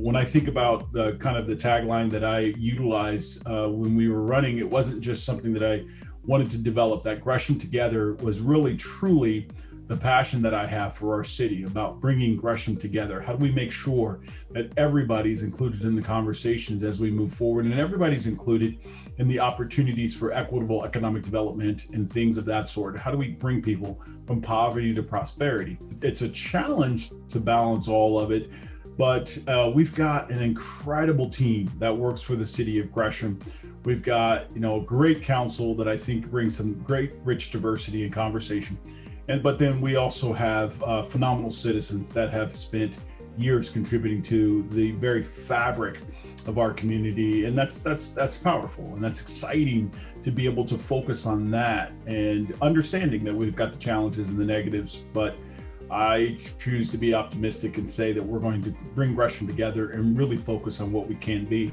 When I think about the kind of the tagline that I utilized uh, when we were running, it wasn't just something that I wanted to develop. That Gresham Together was really truly the passion that I have for our city about bringing Gresham together. How do we make sure that everybody's included in the conversations as we move forward and everybody's included in the opportunities for equitable economic development and things of that sort? How do we bring people from poverty to prosperity? It's a challenge to balance all of it, but uh, we've got an incredible team that works for the city of Gresham. We've got, you know, a great council that I think brings some great rich diversity and conversation. And but then we also have uh, phenomenal citizens that have spent years contributing to the very fabric of our community and that's that's that's powerful and that's exciting to be able to focus on that and understanding that we've got the challenges and the negatives but I choose to be optimistic and say that we're going to bring Gresham together and really focus on what we can be.